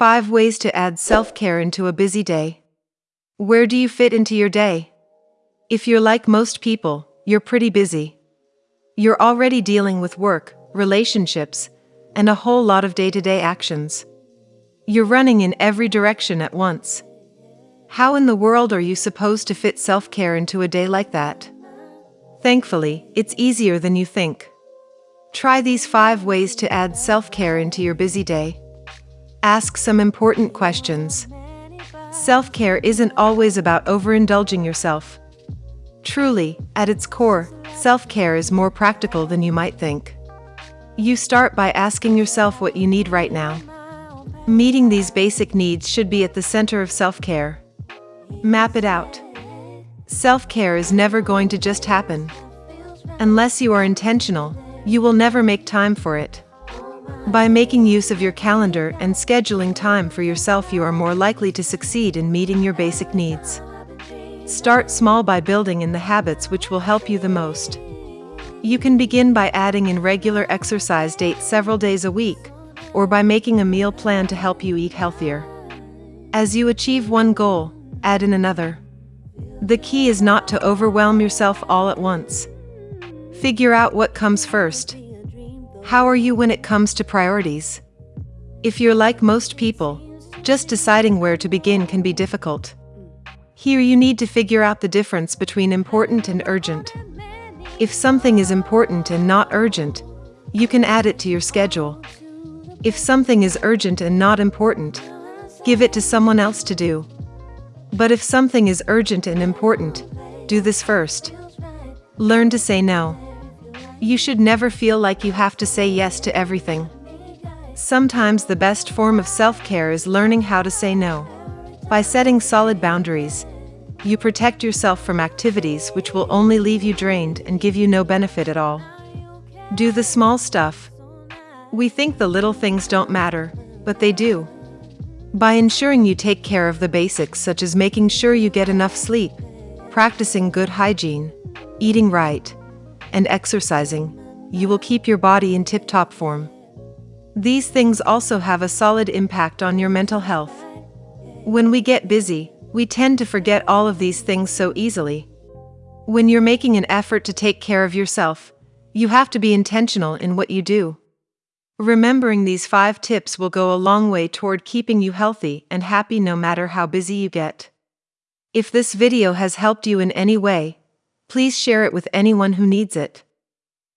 5 ways to add self care into a busy day. Where do you fit into your day? If you're like most people, you're pretty busy. You're already dealing with work, relationships, and a whole lot of day to day actions. You're running in every direction at once. How in the world are you supposed to fit self care into a day like that? Thankfully, it's easier than you think. Try these five ways to add self care into your busy day. Ask some important questions. Self care isn't always about overindulging yourself. Truly, at its core, self care is more practical than you might think. You start by asking yourself what you need right now. Meeting these basic needs should be at the center of self care. Map it out. Self care is never going to just happen. Unless you are intentional, you will never make time for it. By making use of your calendar and scheduling time for yourself, you are more likely to succeed in meeting your basic needs. Start small by building in the habits which will help you the most. You can begin by adding in regular exercise dates several days a week, or by making a meal plan to help you eat healthier. As you achieve one goal, add in another. The key is not to overwhelm yourself all at once. Figure out what comes first. How are you when it comes to priorities? If you're like most people, just deciding where to begin can be difficult. Here you need to figure out the difference between important and urgent. If something is important and not urgent, you can add it to your schedule. If something is urgent and not important, give it to someone else to do. But if something is urgent and important, do this first. Learn to say no. You should never feel like you have to say yes to everything. Sometimes the best form of self care is learning how to say no. By setting solid boundaries, you protect yourself from activities which will only leave you drained and give you no benefit at all. Do the small stuff. We think the little things don't matter, but they do. By ensuring you take care of the basics, such as making sure you get enough sleep, practicing good hygiene, eating right, and exercising, you will keep your body in tip top form. These things also have a solid impact on your mental health. When we get busy, we tend to forget all of these things so easily. When you're making an effort to take care of yourself, you have to be intentional in what you do. Remembering these five tips will go a long way toward keeping you healthy and happy no matter how busy you get. If this video has helped you in any way, please share it with anyone who needs it.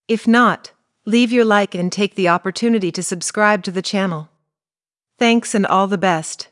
If not, leave your like and take the opportunity to subscribe to the channel. Thanks and all the best.